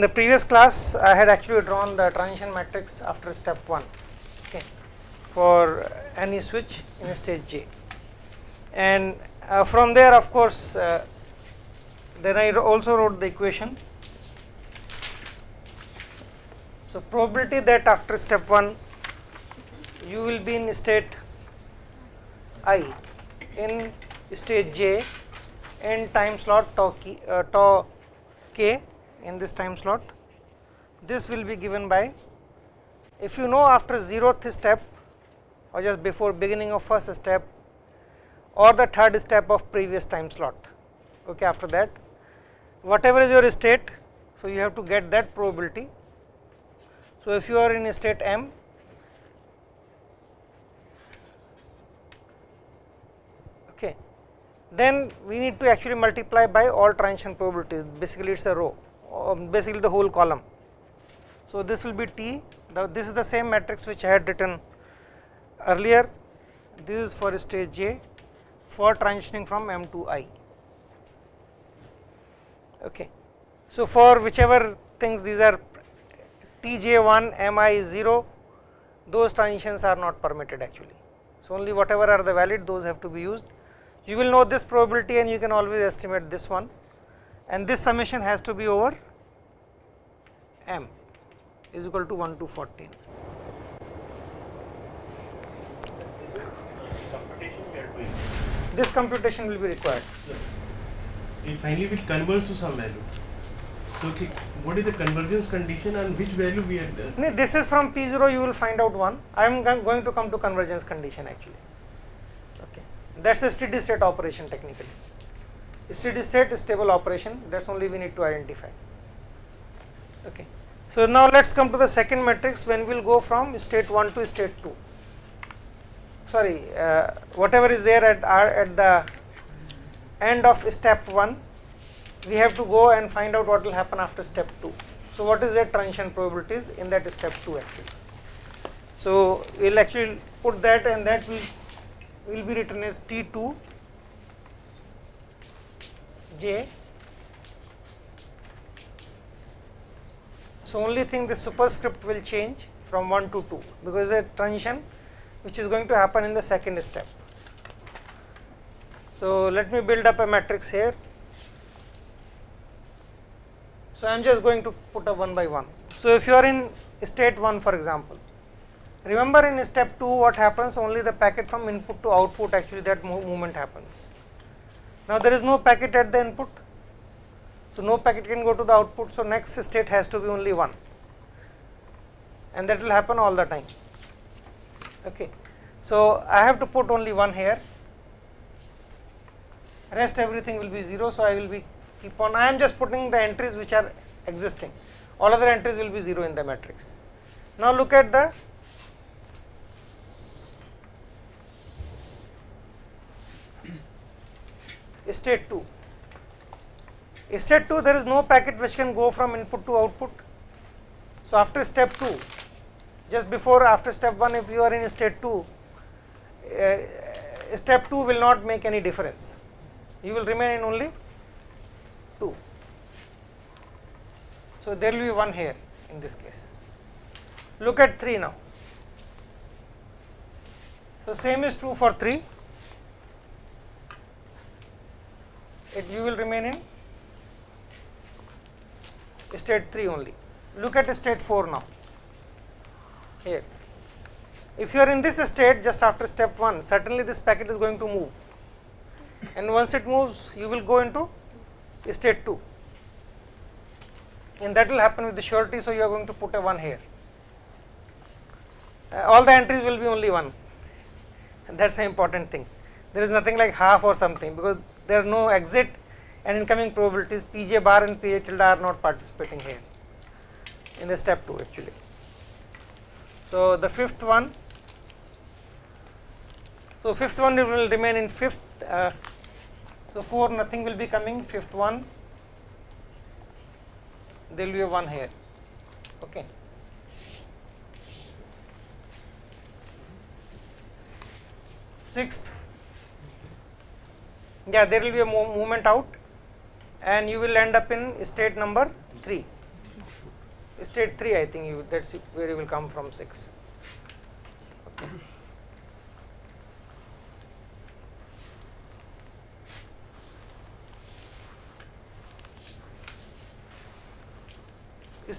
in the previous class I had actually drawn the transition matrix after step 1 okay, for any switch in stage J and uh, from there of course uh, then I also wrote the equation. So, probability that after step 1 you will be in state i in stage j in time slot tau, k, uh, tau k in this time slot. This will be given by if you know after zeroth step or just before beginning of first step or the third step of previous time slot. Okay after that whatever is your state so you have to get that probability. So if you are in a state m okay then we need to actually multiply by all transition probabilities. Basically it is a row Um, basically the whole column. So, this will be T the, this is the same matrix which I had written earlier this is for stage J for transitioning from M to I. Okay. So, for whichever things these are Tj1 Mi is 0 those transitions are not permitted actually. So, only whatever are the valid those have to be used you will know this probability and you can always estimate this one and this summation has to be over m is equal to 1 to 14. This computation will be required. It finally will converge to some value. So, okay, what is the convergence condition and which value we are uh, done? No, this is from P0 you will find out one. I am going to come to convergence condition actually. Okay, that is a steady state operation technically. Steady state stable operation that is only we need to identify. Okay. So, now let us come to the second matrix when we will go from state 1 to state 2 sorry uh, whatever is there at our at the end of step 1 we have to go and find out what will happen after step 2. So, what is the transition probabilities in that step 2 actually. So, we will actually put that and that will will be written as T2 J. So, only thing the superscript will change from 1 to 2 because a transition which is going to happen in the second step. So, let me build up a matrix here. So, I am just going to put a one by one. So, if you are in state 1 for example, remember in step 2 what happens only the packet from input to output actually that movement happens. Now, there is no packet at the input. So, no packet can go to the output. So, next state has to be only 1 and that will happen all the time. Okay. So, I have to put only 1 here rest everything will be 0. So, I will be keep on I am just putting the entries which are existing all other entries will be 0 in the matrix. Now, look at the state 2. State 2 there is no packet which can go from input to output. So, after step 2 just before after step 1 if you are in state 2 uh, step 2 will not make any difference you will remain in only 2. So, there will be 1 here in this case. Look at 3 now. So, same is true for 3, it you will remain in state 3 only. Look at state 4 now here. If you are in this state just after step 1 certainly this packet is going to move and once it moves you will go into state 2 and that will happen with the surety. So, you are going to put a 1 here uh, all the entries will be only 1 and that is an important thing there is nothing like half or something because there are no exit and incoming probabilities. Pj bar and pj tilde are not participating here in the step 2 actually. So, the fifth one so fifth one will remain in fifth uh, so 4 nothing will be coming. Fifth one there will be a 1 here. Okay. Sixth yeah there will be a movement out and you will end up in state number 3 state 3 I think you that's where you will come from 6 okay.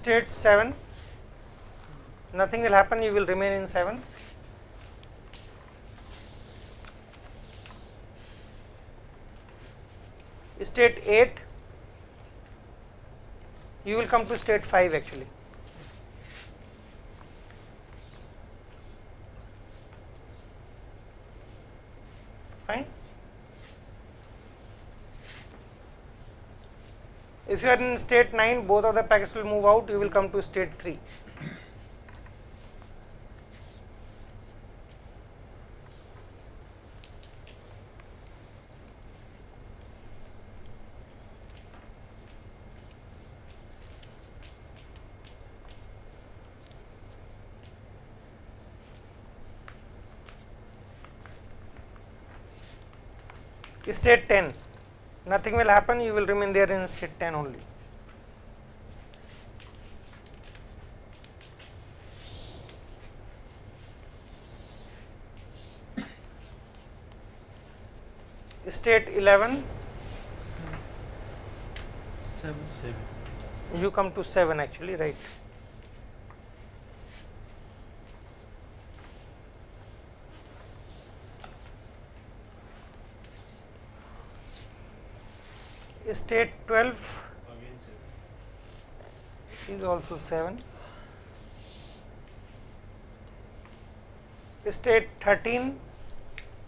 state 7 nothing will happen you will remain in 7 state 8 you will come to state 5 actually. Fine. If you are in state 9 both of the packets will move out you will come to state 3 state 10 nothing will happen you will remain there in state 10 only state 11 Seven. Seven. you come to 7 actually right state 12 is also 7 state 13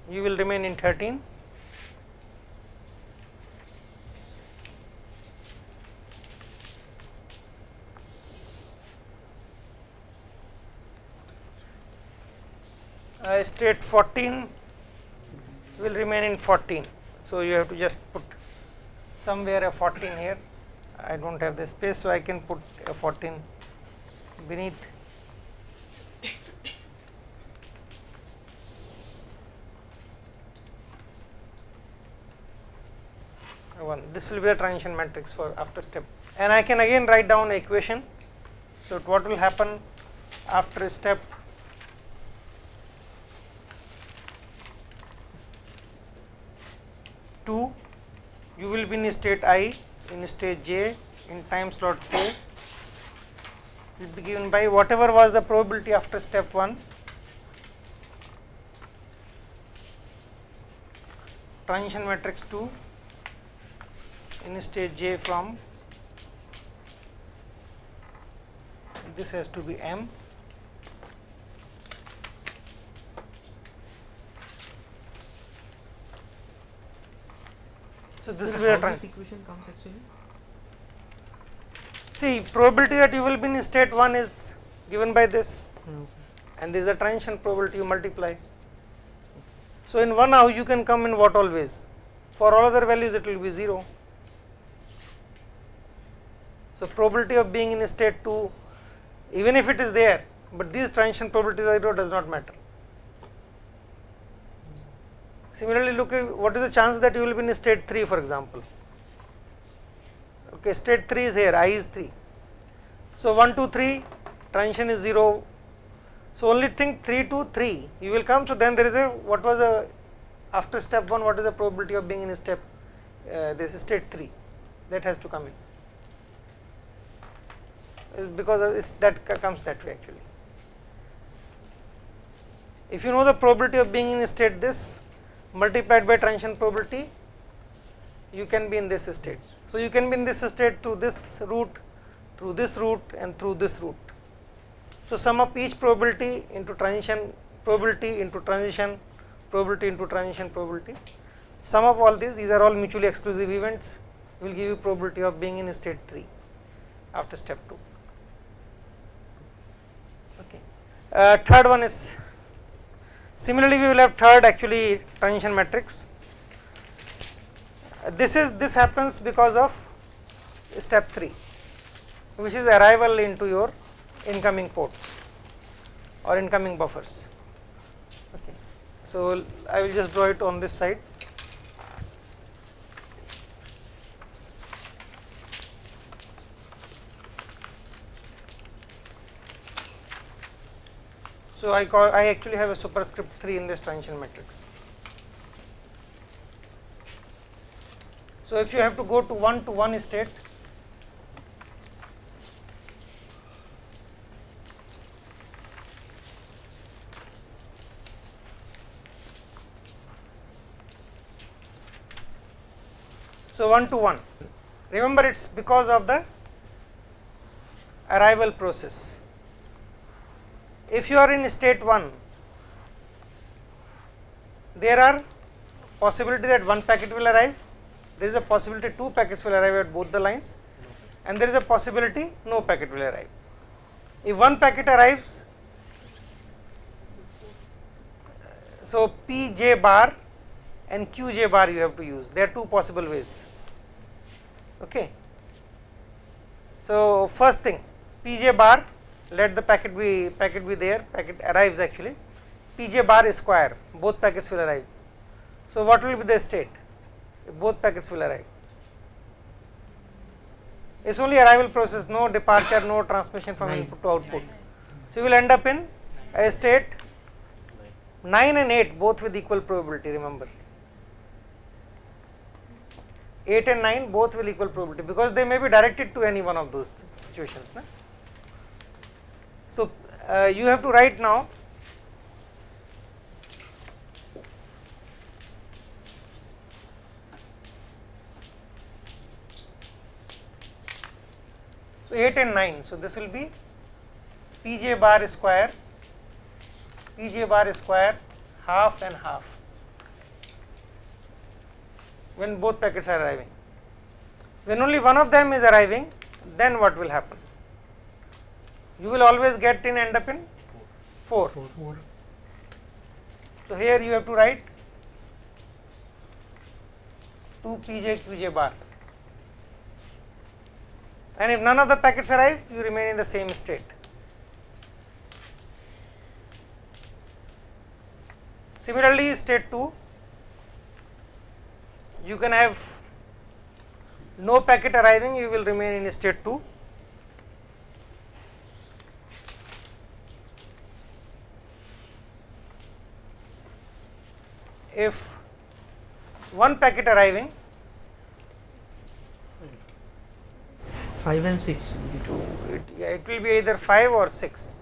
you will remain in 13 uh, state 14 will remain in 14 so you have to just put somewhere a 14 here. I don't have the space so I can put a 14 beneath. One this will be a transition matrix for after step. And I can again write down equation. So what will happen after step two you will be in state i in state j in time slot k. Will be given by whatever was the probability after step 1 transition matrix 2 in state j from this has to be m so this Sir, will be a how trans this equation comes actually? see probability that you will be in state 1 is given by this Okay. and this is the transition probability you multiply. So, in one how you can come in what always for all other values it will be 0. So, probability of being in state 2 even if it is there, but these transition probabilities are 0 does not matter. Similarly, look at what is the chance that you will be in state 3 for example. Okay, state 3 is here, i is 3. So, 1 2 3 transition is 0 so only think 3 to 3 you will come so then there is a what was a after step 1 what is the probability of being in step uh, this is state 3 that has to come in Uh, because that comes that way actually if you know the probability of being in state this multiplied by transition probability you can be in this state so you can be in this state through this route through this route and through this route so, sum up each probability into transition probability into transition probability into transition probability. Sum of all these, these are all mutually exclusive events will give you probability of being in state 3 after step 2. Okay. Uh, third one is similarly we will have third actually transition matrix. This is this happens because of step 3 which is arrival into your incoming ports or incoming buffers. Okay. So, I will just draw it on this side. So I call I actually have a superscript 3 in this transition matrix. So if you have to go to 1 to 1 state So 1 to 1 remember it is because of the arrival process. If you are in state 1 there are possibility that one packet will arrive, there is a possibility two packets will arrive at both the lines and there is a possibility no packet will arrive. If one packet arrives, so P j bar and Q j bar you have to use, there are two possible ways. Okay. So first thing P j bar let the packet be packet be there packet arrives actually P j bar square both packets will arrive. So what will be the state if both packets will arrive? It is only arrival process no departure no transmission from input to output. So you will end up in a state 9 and 8 both with equal probability remember 8 and 9 both will equal probability because they may be directed to any one of those situations. Na? So, uh, you have to write now so 8 and 9 so this will be pj bar square pj bar square half and half when both packets are arriving. When only one of them is arriving, then what will happen? You will always get in end up in 4. Four. So, here you have to write 2 pj qj bar and if none of the packets arrive, you remain in the same state. Similarly, state 2 you can have no packet arriving you will remain in state 2 if one packet arriving Five and six. to it, yeah, it will be either 5 or 6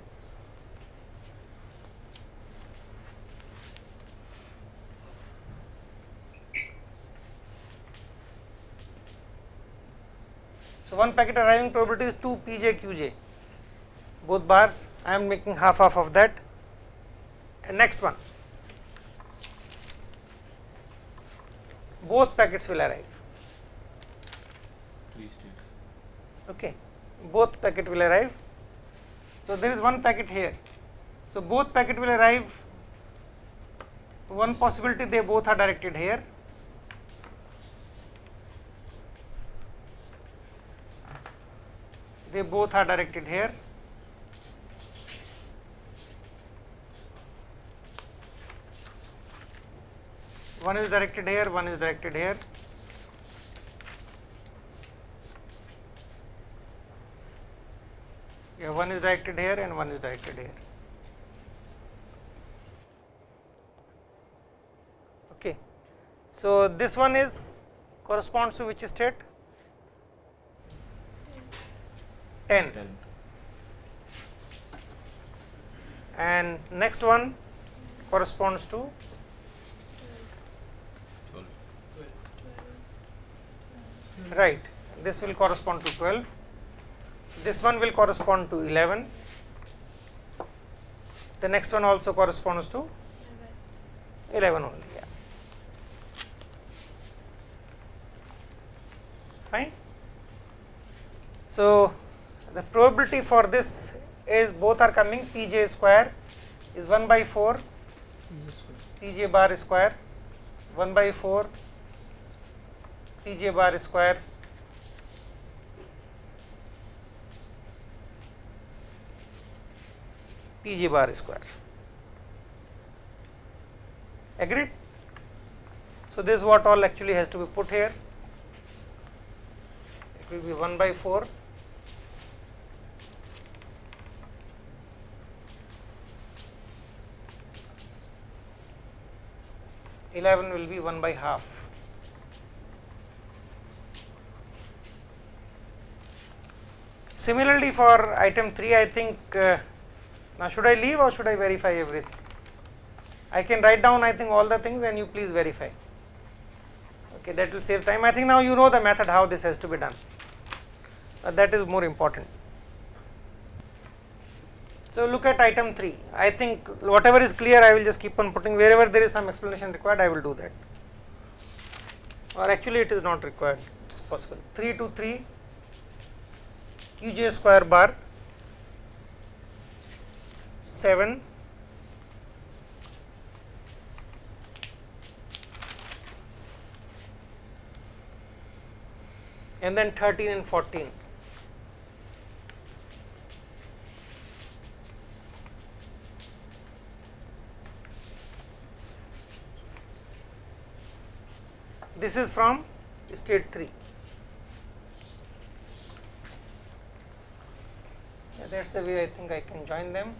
So, one packet arriving probability is 2 pj qj both bars I am making half half of that. And next one both packets will arrive. Three states. okay both packet will arrive. So there is one packet here. So both packet will arrive. One possibility they both are directed here. They both are directed here one is directed here one is directed here. Yeah one is directed here and one is directed here. Okay. So this one is corresponds to which state? 10 Ten. and next one corresponds to right. This will correspond to 12 this one will correspond to 11 the next one also corresponds to 11 only yeah. Fine. So the probability for this is both are coming. Pj square is 1 by 4 pj bar square 1 by 4 TJ bar square TJ bar square. Agreed? So, this is what all actually has to be put here. It will be 1 by 4 11 will be 1 by half Similarly, for item 3, I think uh, now should I leave or should I verify everything? I can write down I think all the things and you please verify. Okay, that will save time. I think now you know the method how this has to be done. Uh, that is more important. So, look at item 3. I think whatever is clear I will just keep on putting wherever there is some explanation required I will do that or actually it is not required it is possible 3 to 3 qj square bar 7 and then 13 and 14 this is from state 3 yeah, that is the way I think I can join them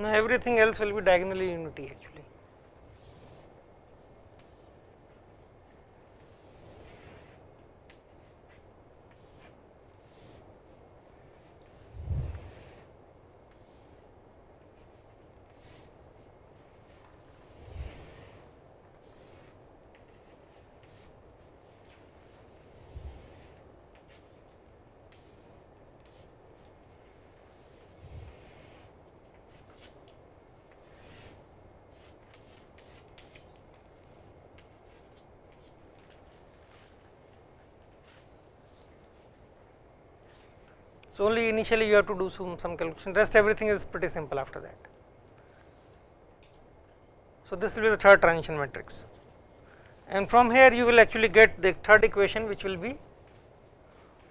Now, everything else will be diagonally unity actually. So, only initially you have to do some, some calculation rest everything is pretty simple after that. So, this will be the third transition matrix and from here you will actually get the third equation which will be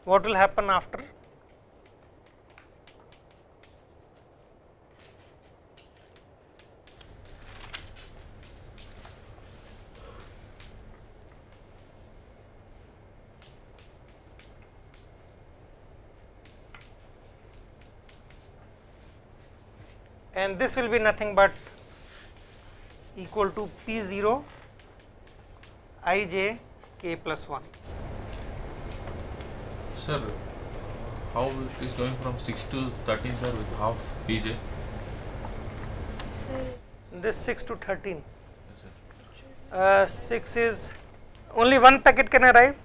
what will happen after and this will be nothing but equal to P 0 i j k plus 1. Sir, how it is going from 6 to 13 sir with half PJ? this 6 to 13 Yes sir. uh, 6 is only one packet can arrive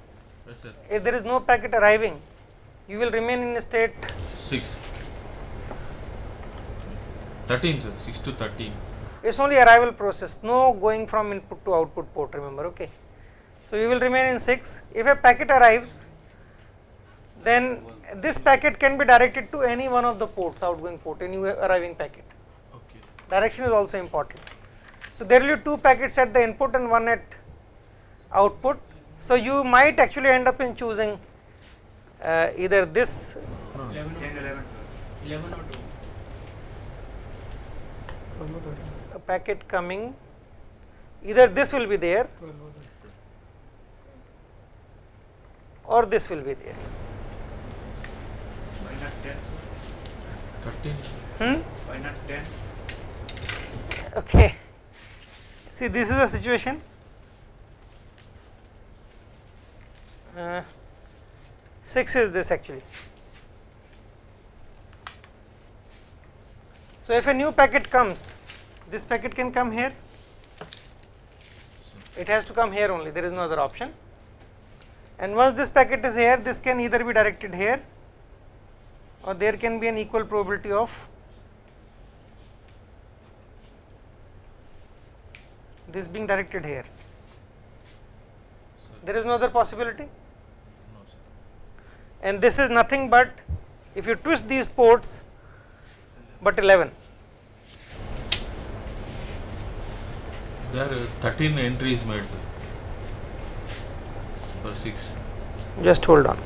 Yes sir. if there is no packet arriving you will remain in a state 6. 13 sir, 6 to 13. it's only arrival process. No going from input to output port remember okay? So you will remain in 6 if a packet arrives then this packet can be directed to any one of the ports outgoing port any arriving packet. Okay. direction is also important. So there will be two packets at the input and one at output. So you might actually end up in choosing uh, either this 11 or 11 or 2. A packet coming either this will be there or this will be there Why not 10? sir? 13. hmm? Why not 10? okay see this is the situation uh, 6 is this actually so if a new packet comes this packet can come here. It has to come here only there is no other option. And once this packet is here this can either be directed here or there can be an equal probability of this being directed here. Sir. there is no other possibility? No sir. and this is nothing but if you twist these ports but 11 There are 13 entries made sir. For 6. just hold on.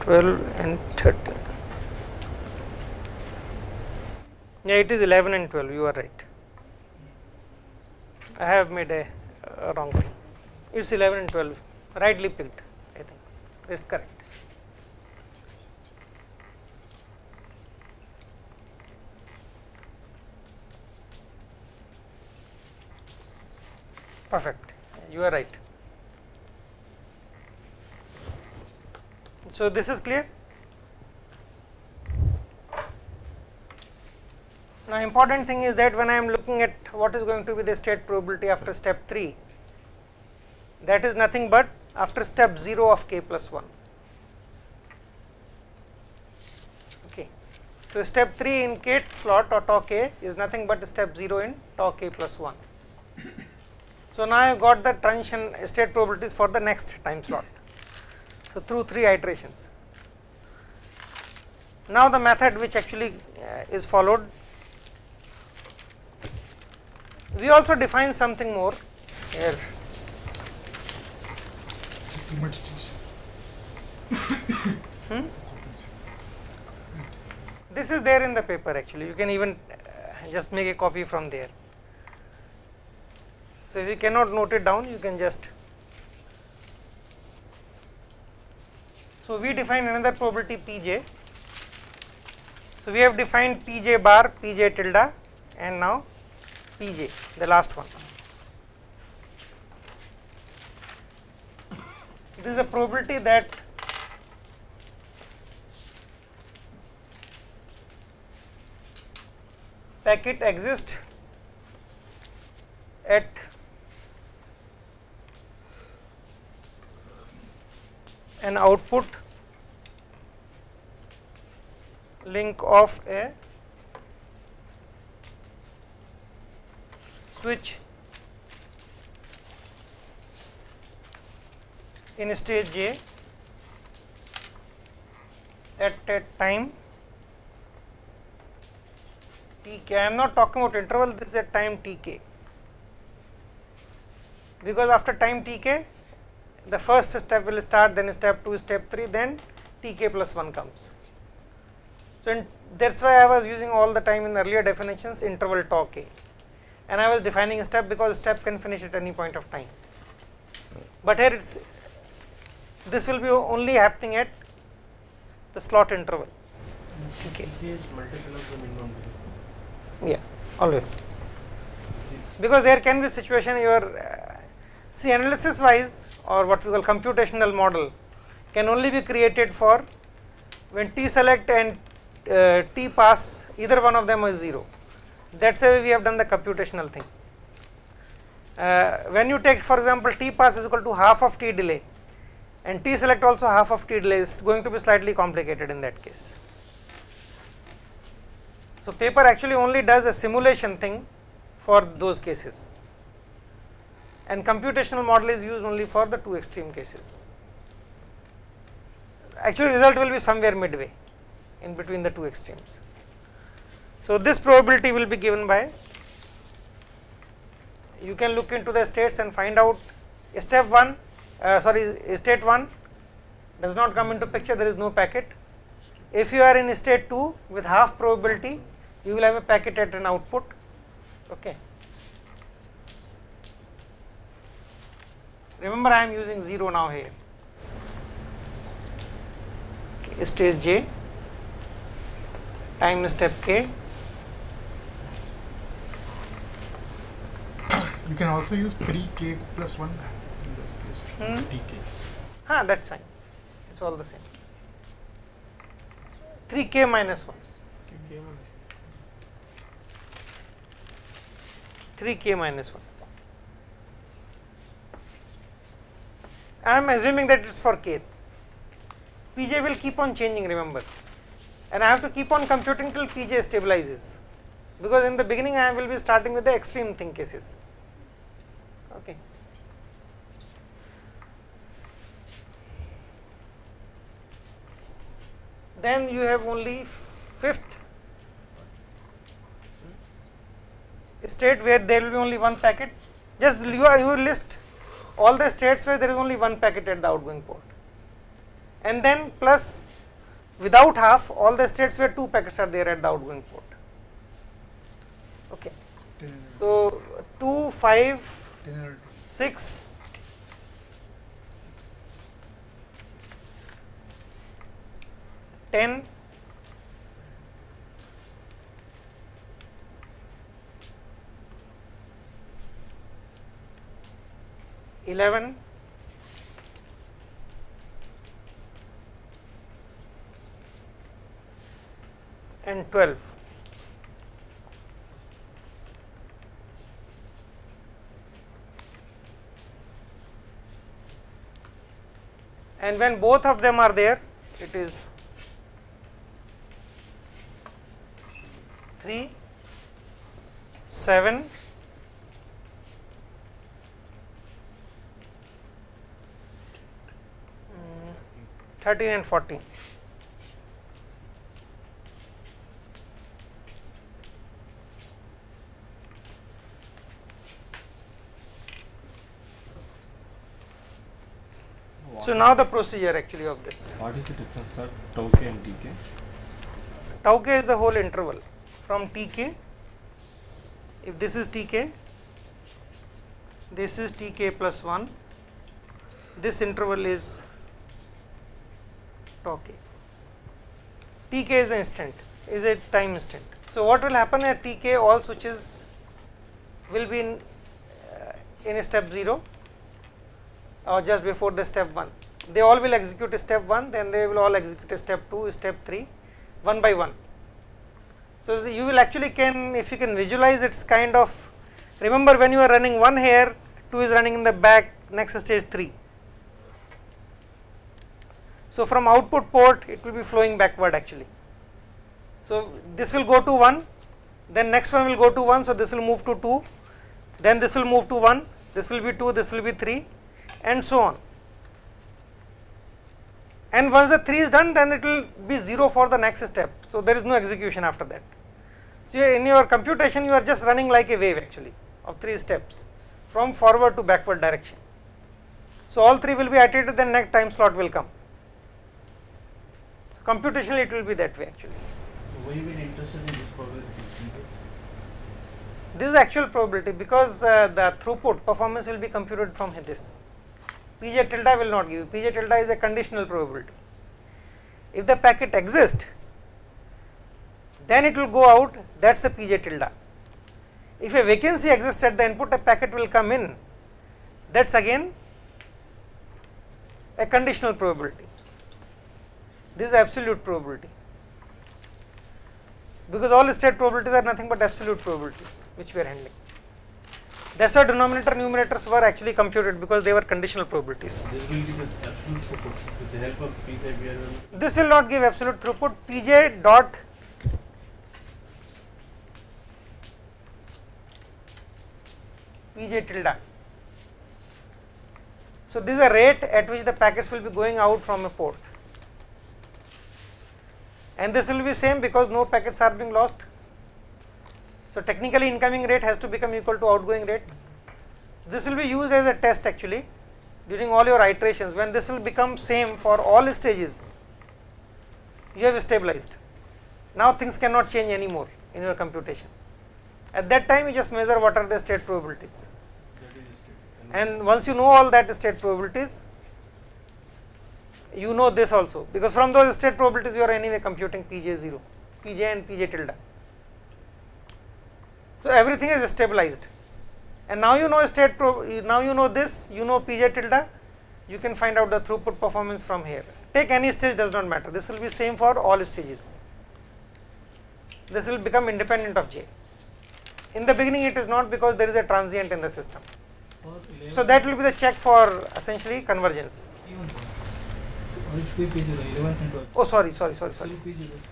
12 and 13 yeah it is 11 and 12 you are right. I have made a uh, wrong thing it's 11 and 12 rightly picked I think. It is correct perfect. You are right. So this is clear? Now important thing is that when I am looking at what is going to be the state probability after step 3 that is nothing but after step 0 of k plus 1 okay. So step 3 in k slot or tau k is nothing but step 0 in tau k plus 1 so now I have got the transition state probabilities for the next time slot. So through three iterations. Now the method which actually uh, is followed, we also define something more here. Hmm? This is there in the paper actually, you can even uh, just make a copy from there. So if you cannot note it down, you can just. So we define another probability Pj. So we have defined Pj bar, Pj tilde, and now Pj, the last one. This is a probability that packet exists at an output link of a switch in stage J at a time t k. I am not talking about interval, this is at time tk because after time tk the first step will start then step 2 step 3 then tk plus 1 comes. So that is why i was using all the time in earlier definitions interval tau k. And i was defining a step because step can finish at any point of time. But here it's this will be only happening at the slot interval. Tk is multiple of the minimum. Value. yeah always. Because there can be situation your uh, see analysis wise or what we call computational model can only be created for when t select and uh, t pass either one of them is 0 that is why we have done the computational thing. Uh, when you take for example t pass is equal to half of t delay and t select also half of t delay is going to be slightly complicated in that case. So, paper actually only does a simulation thing for those cases and computational model is used only for the two extreme cases. Actually result will be somewhere midway in between the two extremes. So, this probability will be given by you can look into the states and find out step 1 uh, sorry state 1 does not come into picture there is no packet. If you are in state 2 with half probability you will have a packet at an output okay. Remember I am using 0 now here. Okay, stage j. Time step k. You can also use 3k plus 1 in this case. hmm? TK. ah that is fine. It is all the same. 3k minus 1 3k minus 1 I am assuming that it is for k pj will keep on changing remember. And I have to keep on computing till pj stabilizes. Because in the beginning I will be starting with the extreme thing cases. Okay. Then you have only fifth state where there will be only one packet. Just you, you list all the states where there is only one packet at the outgoing port. And then plus without half all the states where two packets are there at the outgoing port. Okay. So 2 5 10 6 10 11 and 12 and when both of them are there it is 3 7 13 and 14 so now the procedure actually of this. What is the difference, sir? Tau k and tk? tau k is the whole interval from tk if this is tk this is tk plus 1 this interval is k tk is the instant is a time instant so what will happen at tk all switches will be in uh, in step 0 or just before the step 1 they all will execute step 1 then they will all execute step 2 step 3 one by one. So, you will actually can if you can visualize it's kind of remember when you are running one here 2 is running in the back next stage 3. So, from output port it will be flowing backward actually. So, this will go to 1 then next one will go to 1 so this will move to 2 then this will move to 1 this will be 2 this will be 3 and so on and once the 3 is done then it will be 0 for the next step. So, there is no execution after that. So, in your computation you are just running like a wave actually of 3 steps from forward to backward direction. So, all 3 will be iterated then next time slot will come. Computationally it will be that way actually. So why we are interested in this probability? This is actual probability because uh, the throughput performance will be computed from this. Pj tilde will not give you, Pj tilde is a conditional probability. If the packet exists, then it will go out, that is a Pj tilde. If a vacancy exists at the input, a packet will come in, that is again a conditional probability. This is absolute probability because all state probabilities are nothing but absolute probabilities which we are handling. That is why denominator numerators were actually computed because they were conditional probabilities. This will give us absolute throughput with the help of Pj we are going This will not give absolute throughput Pj dot Pj tilde. So, this is a rate at which the packets will be going out from a port and this will be same because no packets are being lost. So, technically incoming rate has to become equal to outgoing rate. This will be used as a test actually during all your iterations when this will become same for all stages you have stabilized. Now things cannot change anymore in your computation. At that time you just measure what are the state probabilities and once you know all that state probabilities you know this also because from those state probabilities you are anyway computing Pj 0, Pj and Pj tilde. So everything is stabilized and now you know state now you know this you know Pj tilde you can find out the throughput performance from here. Take any stage does not matter this will be same for all stages. This will become independent of J. In the beginning it is not because there is a transient in the system. So that will be the check for essentially convergence. Oh sorry sorry sorry sorry.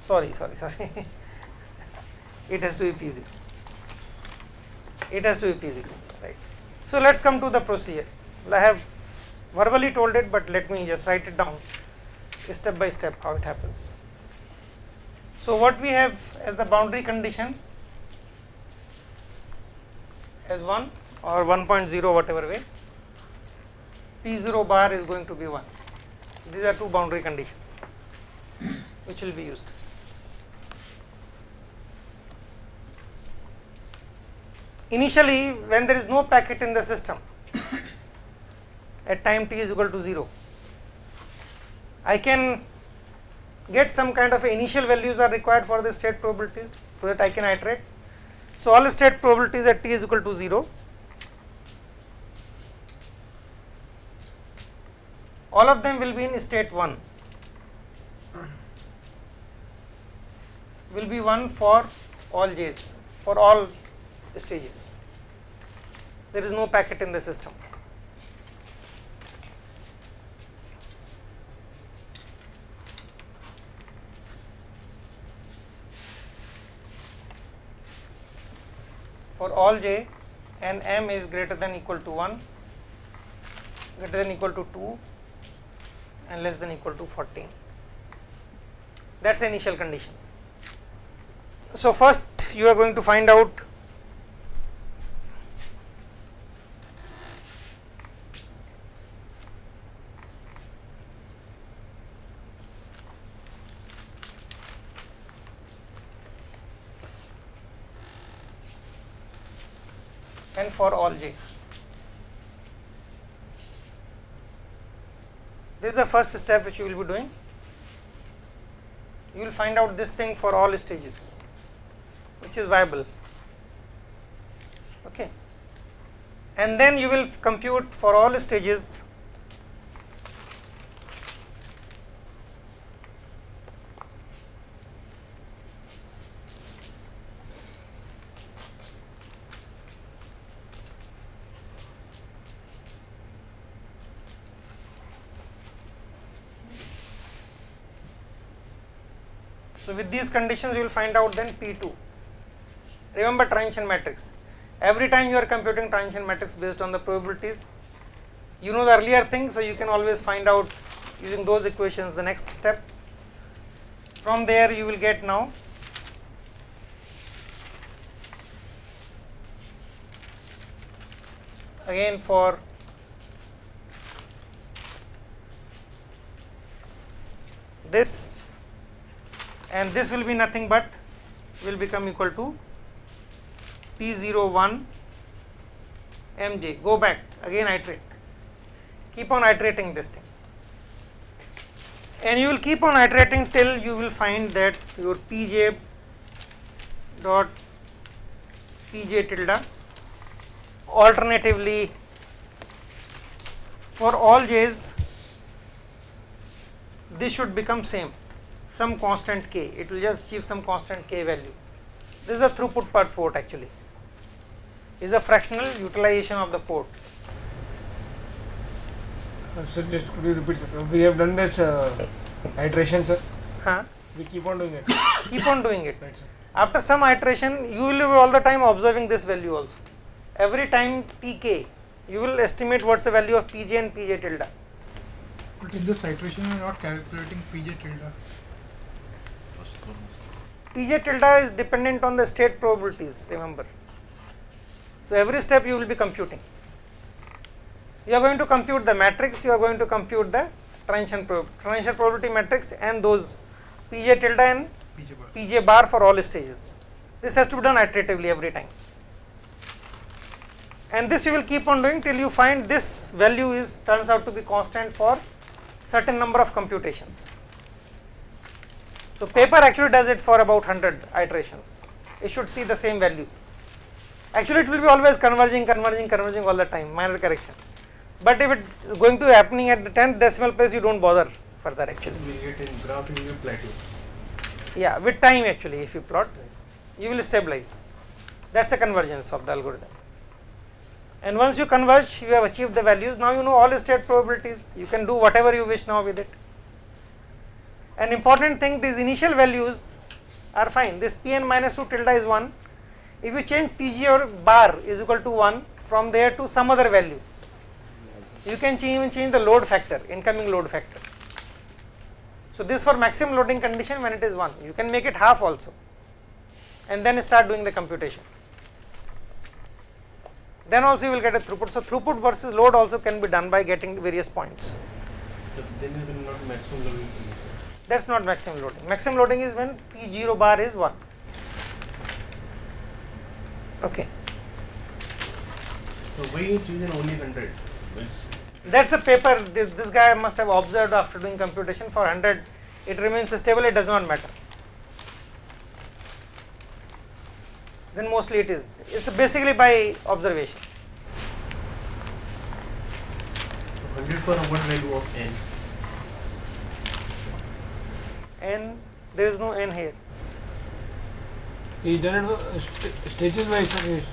Sorry sorry sorry it has to be P0 it has to be P0 right. So let us come to the procedure. I have verbally told it but let me just write it down step by step how it happens. So what we have as the boundary condition as 1 or 1.0 whatever way P0 bar is going to be 1 these are two boundary conditions which will be used. Initially when there is no packet in the system at time t is equal to 0, I can get some kind of initial values are required for the state probabilities so that I can iterate. So all state probabilities at t is equal to 0 all of them will be in state 1 will be 1 for all j's for all stages. There is no packet in the system. For all j and m is greater than equal to 1 greater than equal to 2 and less than equal to 14 that is initial condition. So first you are going to find out and for all j. is the first step which you will be doing. You will find out this thing for all stages which is viable okay and then you will compute for all stages So with these conditions you will find out then P2. Remember transition matrix. Every time you are computing transition matrix based on the probabilities, you know the earlier thing, so you can always find out using those equations the next step. From there you will get now again for this and this will be nothing but will become equal to P01 mj go back. Again iterate. Keep on iterating this thing. And you will keep on iterating till you will find that your pj dot pj tilde alternatively for all j's this should become same some constant k, it will just achieve some constant k value. This is a throughput per port actually, is a fractional utilization of the port. Uh, Sir, just could you repeat? Sir? We have done this uh, iteration, sir. Huh? We keep on doing it. Keep on doing it. Right, sir. After some iteration, you will be all the time observing this value also. Every time tk, you will estimate what's the value of pj and pj tilde. But in this iteration, you are not calculating PJ tilde. Pj tilde is dependent on the state probabilities, remember. So every step you will be computing. You are going to compute the matrix, you are going to compute the transition, prob transition probability matrix and those pj tilde and PJ bar. pj bar for all stages. This has to be done iteratively every time. And this you will keep on doing till you find this value is turns out to be constant for certain number of computations. So paper actually does it for about 100 iterations. It should see the same value. Actually it will be always converging, converging, converging all the time, minor correction. But if it's going to happening at the 10th decimal place, you don't bother further actually. We get in graph in your plateau. Yeah, with time actually if you plot, you will stabilize. That is a convergence of the algorithm. And once you converge, you have achieved the values. Now you know all state probabilities. You can do whatever you wish now with it. An important thing, these initial values are fine. This Pn minus 2 tilde is 1. If you change Pg or bar is equal to 1 from there to some other value, you can change, even change the load factor, incoming load factor. So this for maximum loading condition when it is 1, you can make it half also and then start doing the computation. Then also you will get a throughput. So throughput versus load also can be done by getting various points. So That is not maximum loading. Maximum loading is when P0 bar is 1. Okay. So why you choosing only 100? That is a paper this, this guy must have observed after doing computation for 100 it remains stable it does not matter. Then mostly it is it is basically by observation. so 100 for what value of n? And there is no n here. He done it uh, st- stages.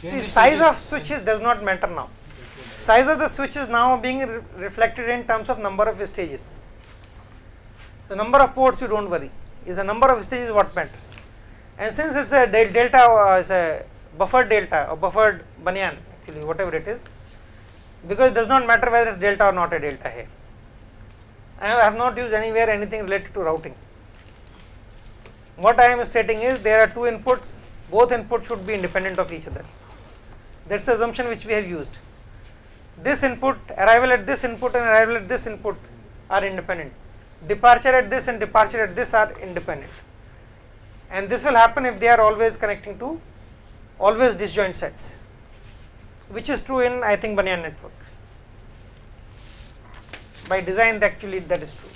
See size of switches does not matter now. Size of the switch is now being re- reflected in terms of number of stages. The number of ports you don't worry is the number of stages what matters. And since it's a del- delta uh, is a buffered delta or buffered banyan actually whatever it is because it does not matter whether it's delta or not a delta here. I have not used anywhere anything related to routing. What I am stating is there are two inputs, both inputs should be independent of each other. That's the assumption which we have used. This input, arrival at this input and arrival at this input are independent. Departure at this and departure at this are independent. And this will happen if they are always connecting to always disjoint sets, which is true in I think Banyan network. By design actually that is true.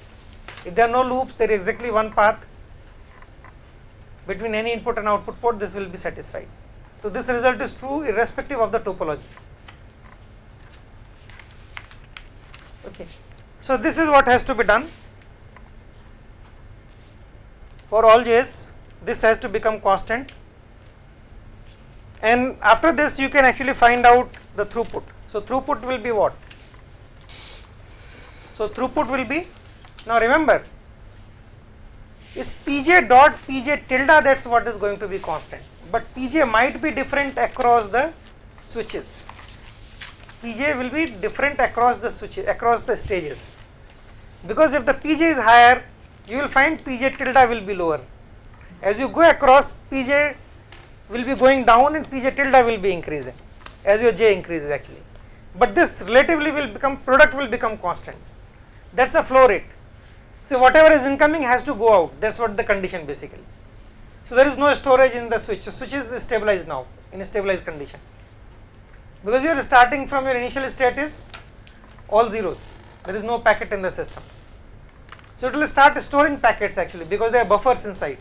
If there are no loops, there is exactly one path between any input and output port, this will be satisfied. So this result is true irrespective of the topology. Okay. So this is what has to be done. For all j's, this has to become constant. And after this, you can actually find out the throughput. So throughput will be what? So throughput will be, now remember, is pj dot pj tilde that's what is going to be constant. But pj might be different across the switches. Pj will be different across the switches across the stages. Because if the pj is higher you will find pj tilde will be lower. As you go across pj will be going down and pj tilde will be increasing as your j increases actually. But this relatively will become product will become constant that's a flow rate so whatever is incoming has to go out. That's what the condition basically. So there is no storage in the switch. So switch is stabilized now in a stabilized condition. Because you are starting from your initial state is all zeros. There is no packet in the system. So it will start storing packets actually because there are buffers inside.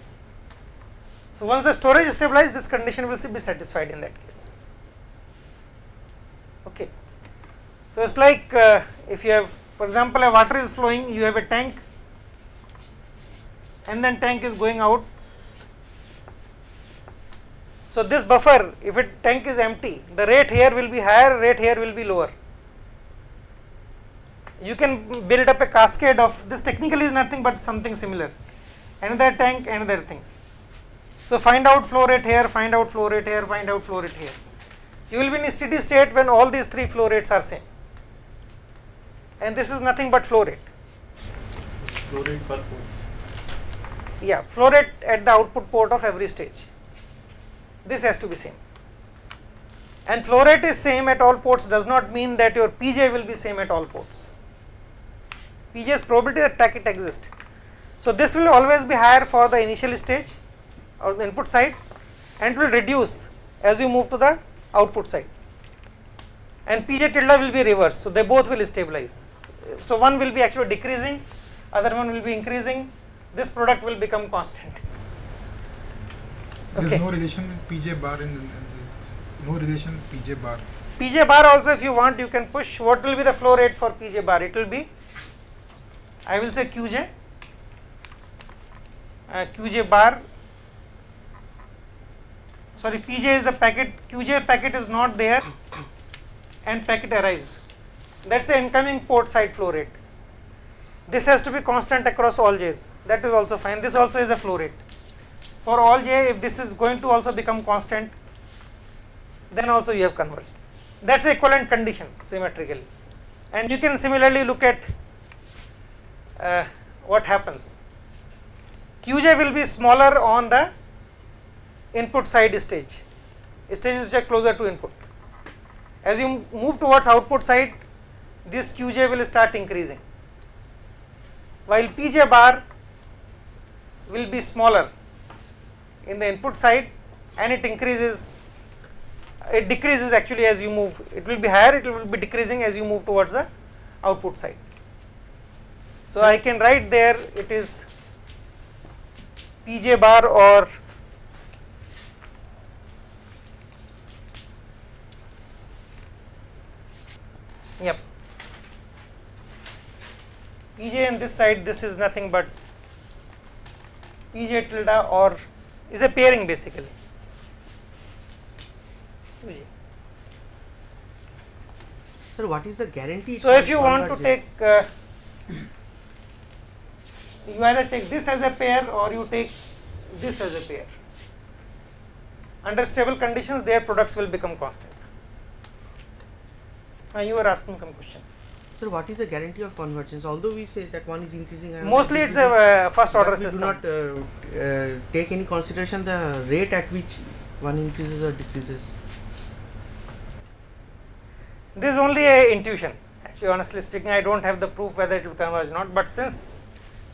So once the storage is stabilized, this condition will be satisfied in that case. Okay. So it's like uh, if you have, for example, a water is flowing, you have a tank and then tank is going out. So this buffer if it tank is empty the rate here will be higher rate here will be lower. You can build up a cascade of this technically is nothing but something similar another tank another thing. So find out flow rate here find out flow rate here find out flow rate here. You will be in steady state when all these three flow rates are same and this is nothing but flow rate. Flow rate per port. Yeah, flow rate at the output port of every stage. This has to be same. And flow rate is same at all ports does not mean that your PJ will be same at all ports. PJ's probability that packet exists. So this will always be higher for the initial stage or the input side and it will reduce as you move to the output side. And PJ tilde will be reversed, so they both will stabilize. So one will be actually decreasing, other one will be increasing, this product will become constant. Okay. no relation with PJ bar in, in, in no relation with PJ bar. PJ bar also if you want you can push what will be the flow rate for PJ bar it will be I will say QJ uh, QJ bar sorry PJ is the packet QJ packet is not there and packet arrives that's the incoming port side flow rate this has to be constant across all J's that is also fine this also is a flow rate for all J if this is going to also become constant then also you have converged. That is equivalent condition symmetrically. And you can similarly look at uh, what happens. Qj will be smaller on the input side stage, stages which are closer to input. As you move towards output side, this Qj will start increasing, while Pj bar will be smaller in the input side and it increases it decreases actually as you move. It will be higher it will be decreasing as you move towards the output side. So i can write there it is pj bar or yep pj in this side this is nothing but pj tilde or is a pairing basically Sir, what is the guarantee? So if you want to take, uh, you either take this as a pair or you take this as a pair. Under stable conditions, their products will become constant. You were asking some question. Sir, what is the guarantee of convergence? Although we say that one is increasing and Mostly it's a uh, first order we system. do not uh, uh, take any consideration the rate at which one increases or decreases. This is only a intuition. Actually, honestly speaking, I don't have the proof whether it will converge or not. But since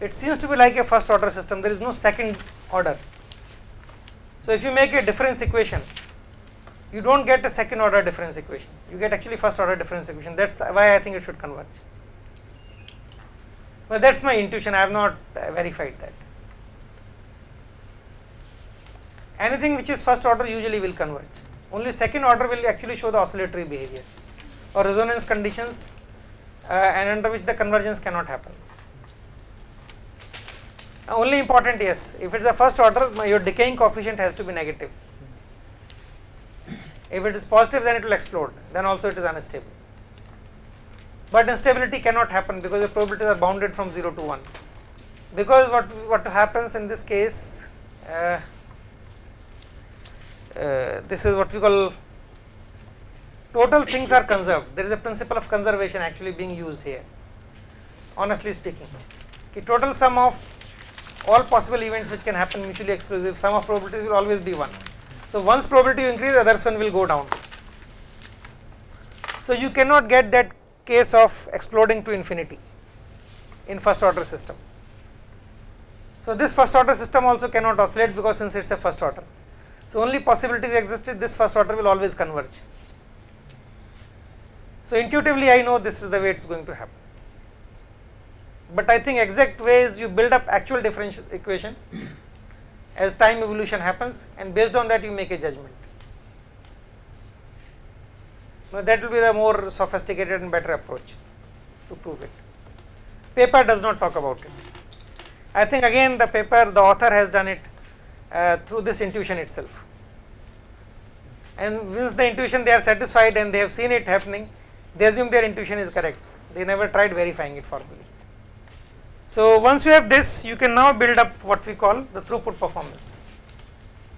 it seems to be like a first order system, there is no second order. So if you make a difference equation, you don't get a second order difference equation. You get actually first order difference equation. That's why I think it should converge. Well, that's my intuition. I have not uh, verified that. Anything which is first order usually will converge. Only second order will actually show the oscillatory behavior or resonance conditions uh, and under which the convergence cannot happen. Only important yes, if it is a first order your decaying coefficient has to be negative. If it is positive then it will explode then also it is unstable. But instability cannot happen because the probabilities are bounded from 0 to 1. Because what, what happens in this case uh, uh, this is what we call total things are conserved. There is a principle of conservation actually being used here. Honestly speaking, the total sum of all possible events which can happen mutually exclusive, sum of probabilities will always be 1. So once probability increase, others one will go down. So you cannot get that case of exploding to infinity in first order system. So this first order system also cannot oscillate because since it's a first order. So only possibility existed this first order will always converge. So intuitively I know this is the way it's going to happen. But I think exact way is you build up actual differential equation as time evolution happens and based on that you make a judgment. Now that will be the more sophisticated and better approach to prove it. Paper does not talk about it. I think again the paper the author has done it uh, through this intuition itself and once the intuition they are satisfied and they have seen it happening they assume their intuition is correct they never tried verifying it formally. So once you have this you can now build up what we call the throughput performance.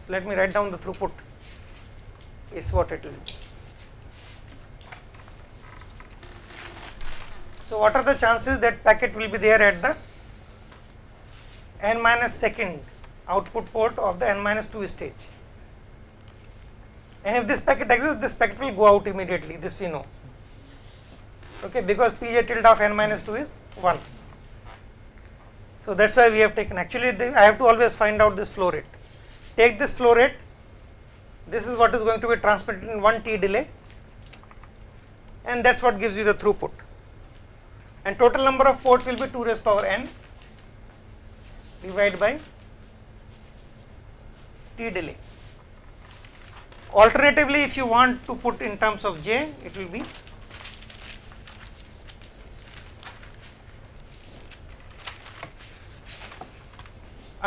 Let me write down the throughput is what it will be. So what are the chances that packet will be there at the n minus second output port of the n minus 2 stage and if this packet exists this packet will go out immediately this we know okay because pj tilde of n minus 2 is 1 so that's why we have taken actually the, I have to always find out this flow rate. Take this flow rate. This is what is going to be transmitted in 1 t delay. And that's what gives you the throughput. And total number of ports will be 2 raised power n divided by t delay. Alternatively, if you want to put in terms of j, it will be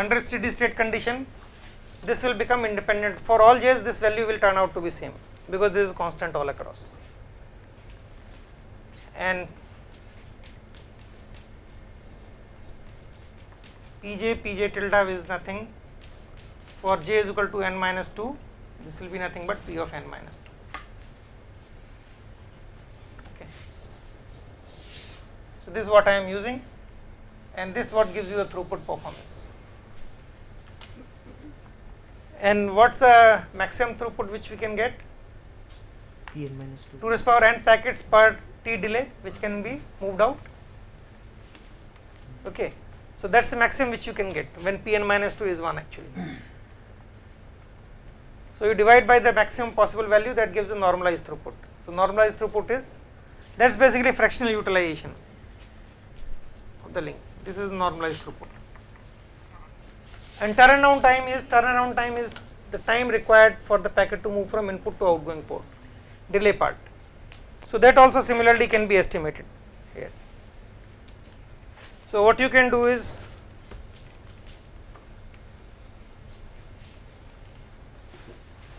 under steady state condition, this will become independent. For all j's, this value will turn out to be same because this is constant all across. And pj pj tilde is nothing for j is equal to n minus 2 this will be nothing but p of n minus 2 okay so this is what i am using and this what gives you the throughput performance and what's the maximum throughput which we can get Pn minus 2. 2 raised power n packets per t delay which can be moved out okay so that's the maximum which you can get when Pn minus 2 is 1 actually. So you divide by the maximum possible value that gives the normalized throughput. So normalized throughput is that's basically fractional utilization of the link. This is normalized throughput. And turnaround time is turnaround time is the time required for the packet to move from input to outgoing port, delay part. So that also similarly can be estimated here. So what you can do is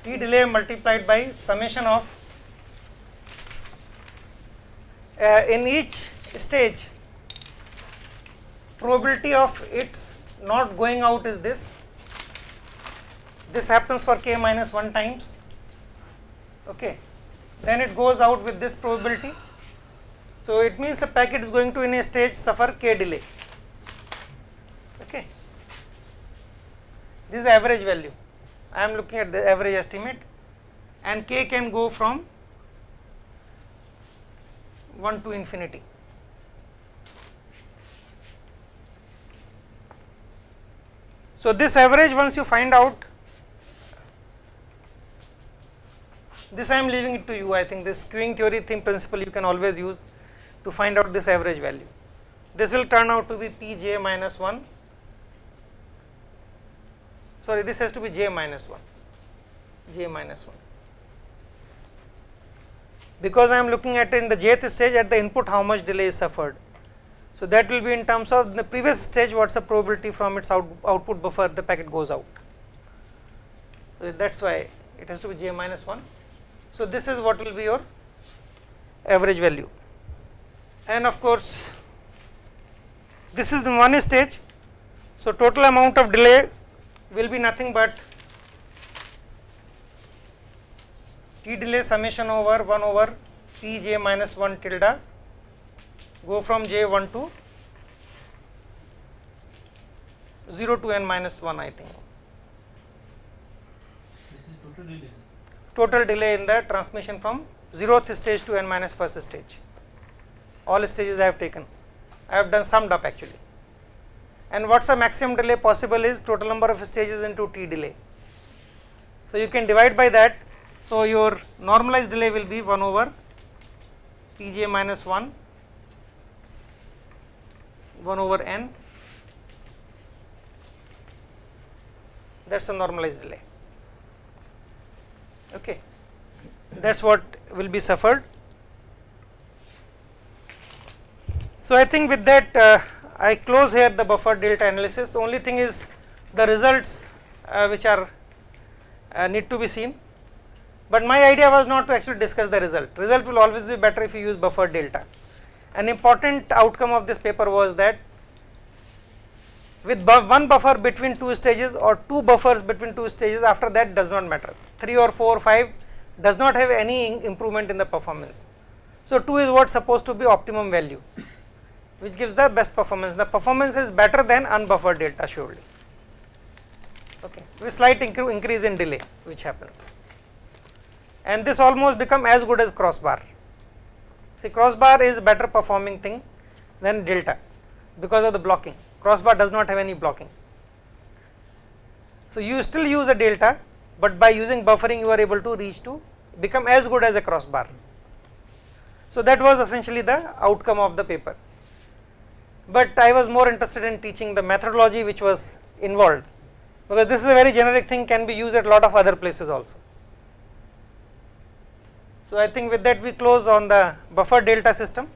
t delay multiplied by summation of uh, in each stage probability of its not going out is this. This happens for k minus 1 times. Okay. Then it goes out with this probability. So it means the packet is going to in a stage suffer k delay. Okay. This is average value. I am looking at the average estimate. And k can go from 1 to infinity. So this average once you find out this I am leaving it to you I think this queuing theory thing principle you can always use to find out this average value. This will turn out to be Pj minus 1 sorry this has to be j minus 1 j minus 1 because I am looking at in the jth stage at the input how much delay is suffered. So that will be in terms of the previous stage what is the probability from its out, output buffer the packet goes out. So that is why it has to be j minus 1. So this is what will be your average value and of course this is the one stage. So total amount of delay will be nothing but t delay summation over 1 over p j minus 1 tilde go from j 1 to 0 to n minus 1 I think. This is total delay. Total delay in the transmission from 0th stage to n minus first stage. All stages I have taken. I have done summed up actually. And what's the maximum delay possible is total number of stages into t delay. So you can divide by that. So your normalized delay will be 1 over pj minus 1 1 over n. That is a normalized delay. Okay. That is what will be suffered. So I think with that uh, I close here the buffer delta analysis. Only thing is the results uh, which are uh, need to be seen. But my idea was not to actually discuss the result. Result will always be better if you use buffer delta an important outcome of this paper was that with bu one buffer between two stages or two buffers between two stages after that does not matter. 3 or 4 or 5 does not have any improvement in the performance. So, 2 is what supposed to be optimum value which gives the best performance. The performance is better than unbuffered delta surely. Okay. With slight incre increase in delay which happens. And this almost become as good as crossbar see crossbar is better performing thing than delta because of the blocking crossbar does not have any blocking. So, you still use a delta, but by using buffering you are able to reach to become as good as a crossbar. So, that was essentially the outcome of the paper, but I was more interested in teaching the methodology which was involved because this is a very generic thing can be used at lot of other places also. So, I think with that we close on the buffer delta system